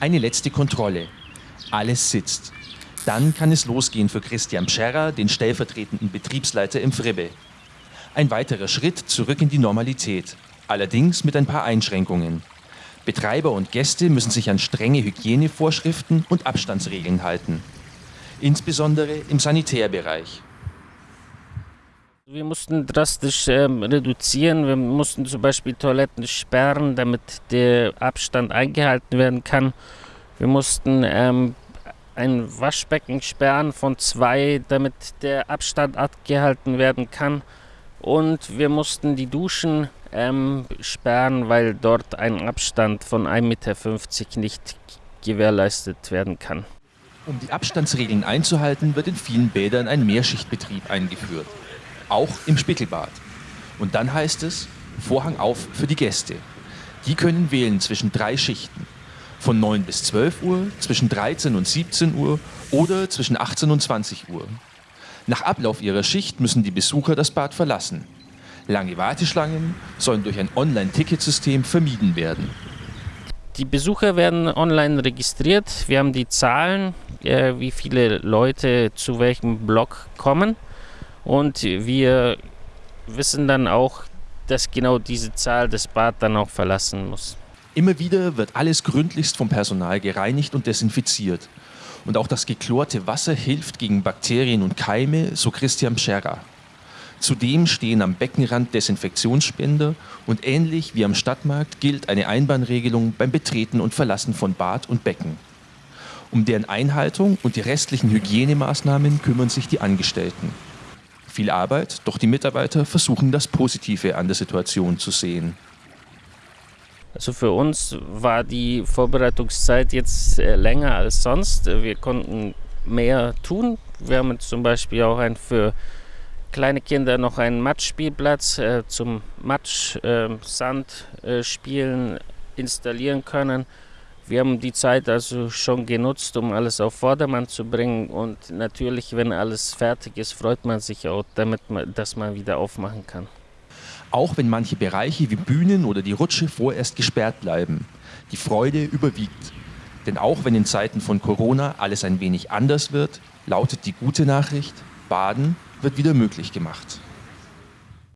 Eine letzte Kontrolle. Alles sitzt. Dann kann es losgehen für Christian Pscherrer, den stellvertretenden Betriebsleiter im Fribbe. Ein weiterer Schritt zurück in die Normalität, allerdings mit ein paar Einschränkungen. Betreiber und Gäste müssen sich an strenge Hygienevorschriften und Abstandsregeln halten. Insbesondere im Sanitärbereich. Wir mussten drastisch ähm, reduzieren. Wir mussten zum Beispiel Toiletten sperren, damit der Abstand eingehalten werden kann. Wir mussten ähm, ein Waschbecken sperren von zwei, damit der Abstand abgehalten werden kann. Und wir mussten die Duschen ähm, sperren, weil dort ein Abstand von 1,50 Meter nicht gewährleistet werden kann. Um die Abstandsregeln einzuhalten, wird in vielen Bädern ein Mehrschichtbetrieb eingeführt. Auch im Spickelbad. Und dann heißt es, Vorhang auf für die Gäste. Die können wählen zwischen drei Schichten. Von 9 bis 12 Uhr, zwischen 13 und 17 Uhr oder zwischen 18 und 20 Uhr. Nach Ablauf ihrer Schicht müssen die Besucher das Bad verlassen. Lange Warteschlangen sollen durch ein Online-Ticketsystem vermieden werden. Die Besucher werden online registriert. Wir haben die Zahlen, äh, wie viele Leute zu welchem Block kommen. Und wir wissen dann auch, dass genau diese Zahl das Bad dann auch verlassen muss. Immer wieder wird alles gründlichst vom Personal gereinigt und desinfiziert. Und auch das geklorte Wasser hilft gegen Bakterien und Keime, so Christian Scherrer. Zudem stehen am Beckenrand Desinfektionsspender und ähnlich wie am Stadtmarkt gilt eine Einbahnregelung beim Betreten und Verlassen von Bad und Becken. Um deren Einhaltung und die restlichen Hygienemaßnahmen kümmern sich die Angestellten. Viel Arbeit, doch die Mitarbeiter versuchen das Positive an der Situation zu sehen. Also für uns war die Vorbereitungszeit jetzt äh, länger als sonst. Wir konnten mehr tun. Wir haben zum Beispiel auch ein für kleine Kinder noch einen Matschspielplatz äh, zum Matsch-Sand-Spielen äh, installieren können. Wir haben die Zeit also schon genutzt, um alles auf Vordermann zu bringen. Und natürlich, wenn alles fertig ist, freut man sich auch, damit man, dass man wieder aufmachen kann. Auch wenn manche Bereiche wie Bühnen oder die Rutsche vorerst gesperrt bleiben. Die Freude überwiegt. Denn auch wenn in Zeiten von Corona alles ein wenig anders wird, lautet die gute Nachricht, Baden wird wieder möglich gemacht.